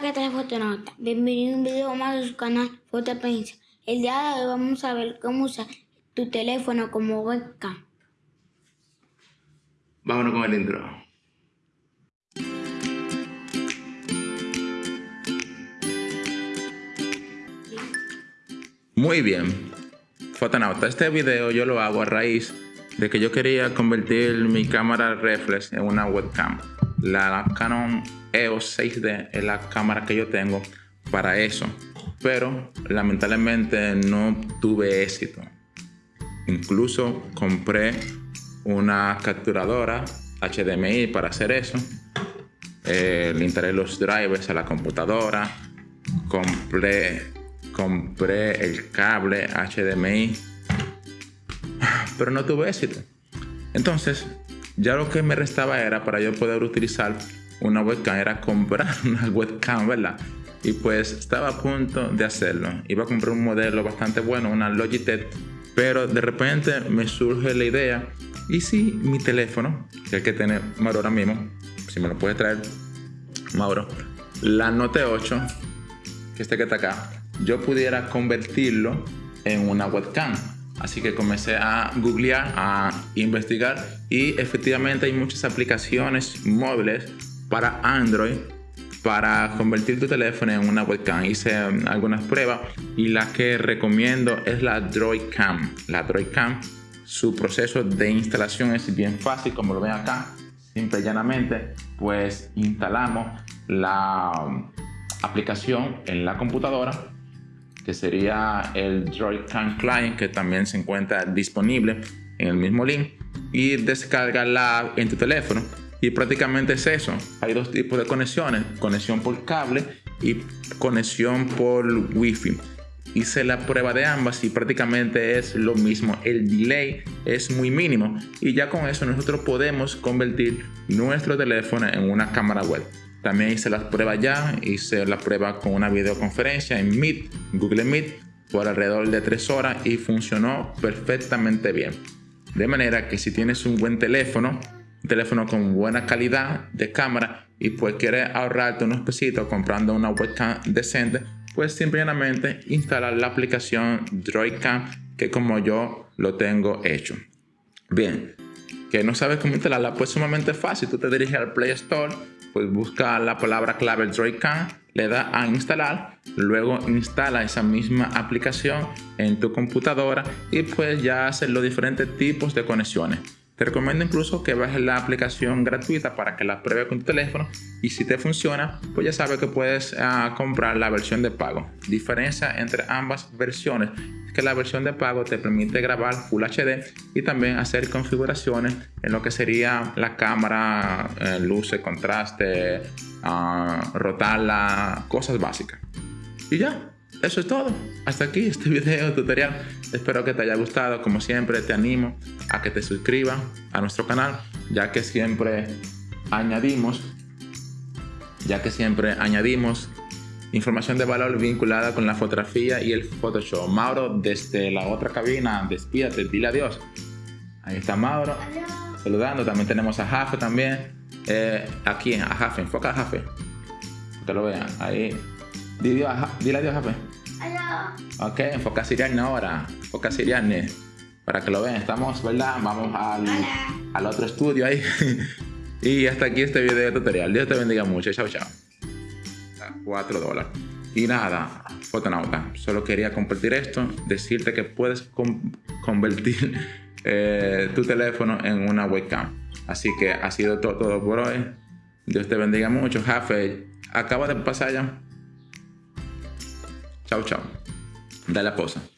Hola, ¿qué tal fotonauta? Bienvenido a un video más de su canal Fotopensa. El día de hoy vamos a ver cómo usar tu teléfono como webcam. Vámonos con el intro. Muy bien, fotonauta, este video yo lo hago a raíz de que yo quería convertir mi cámara reflex en una webcam. La Canon EOS 6D es la cámara que yo tengo para eso, pero lamentablemente no tuve éxito. Incluso compré una capturadora HDMI para hacer eso. Eh, instalé los drivers a la computadora. Compré, compré el cable HDMI. Pero no tuve éxito. Entonces, ya lo que me restaba era para yo poder utilizar una webcam, era comprar una webcam, ¿verdad? Y pues estaba a punto de hacerlo. Iba a comprar un modelo bastante bueno, una Logitech, pero de repente me surge la idea, ¿y si mi teléfono, que el que tiene Mauro ahora mismo, si me lo puede traer Mauro, la Note 8, que este que está acá, yo pudiera convertirlo en una webcam? Así que comencé a googlear, a investigar y efectivamente hay muchas aplicaciones móviles para Android para convertir tu teléfono en una webcam. Hice um, algunas pruebas y la que recomiendo es la Droidcam. La Droidcam, su proceso de instalación es bien fácil, como lo ven acá. Simple y llanamente, pues instalamos la um, aplicación en la computadora que sería el Droidcam Client que también se encuentra disponible en el mismo link y descargarla en tu teléfono y prácticamente es eso. Hay dos tipos de conexiones, conexión por cable y conexión por wifi. Hice la prueba de ambas y prácticamente es lo mismo. El delay es muy mínimo y ya con eso nosotros podemos convertir nuestro teléfono en una cámara web. También hice las pruebas ya, hice la prueba con una videoconferencia en Meet, Google Meet, por alrededor de 3 horas y funcionó perfectamente bien. De manera que si tienes un buen teléfono, un teléfono con buena calidad de cámara y pues quieres ahorrarte unos pesitos comprando una webcam decente, pues simplemente instalar la aplicación Droidcam que como yo lo tengo hecho. Bien, que no sabes cómo instalarla, pues sumamente fácil. Tú te diriges al Play Store, pues busca la palabra clave Droidcam, le da a instalar, luego instala esa misma aplicación en tu computadora y pues ya haces los diferentes tipos de conexiones. Te recomiendo incluso que bajes la aplicación gratuita para que la pruebes con tu teléfono y si te funciona, pues ya sabes que puedes ah, comprar la versión de pago. Diferencia entre ambas versiones es que la versión de pago te permite grabar Full HD y también hacer configuraciones en lo que sería la cámara, eh, luces, contraste, uh, rotarla, cosas básicas. Y ya, eso es todo. Hasta aquí este video tutorial. Espero que te haya gustado. Como siempre, te animo a que te suscribas a nuestro canal, ya que siempre añadimos, ya que siempre añadimos información de valor vinculada con la fotografía y el Photoshop. Mauro, desde la otra cabina, despídate, dile adiós. Ahí está Mauro, saludando. También tenemos a Jafe también. Eh, aquí, a Jafe, enfoca a Jafe. Que lo vean. Ahí Dile, adiós, Jafe. Hola. Ok, enfoca Siriane ahora. Enfoca Siriane. Para que lo vean, estamos, ¿verdad? Vamos al, al otro estudio ahí. y hasta aquí este video tutorial. Dios te bendiga mucho. Chao, chao. 4 dólares. Y nada, fotonauta, solo quería compartir esto, decirte que puedes convertir eh, tu teléfono en una webcam. Así que ha sido todo, todo por hoy. Dios te bendiga mucho. Jafe, acaba de pasar ya. Chao, chao. Dale la posa.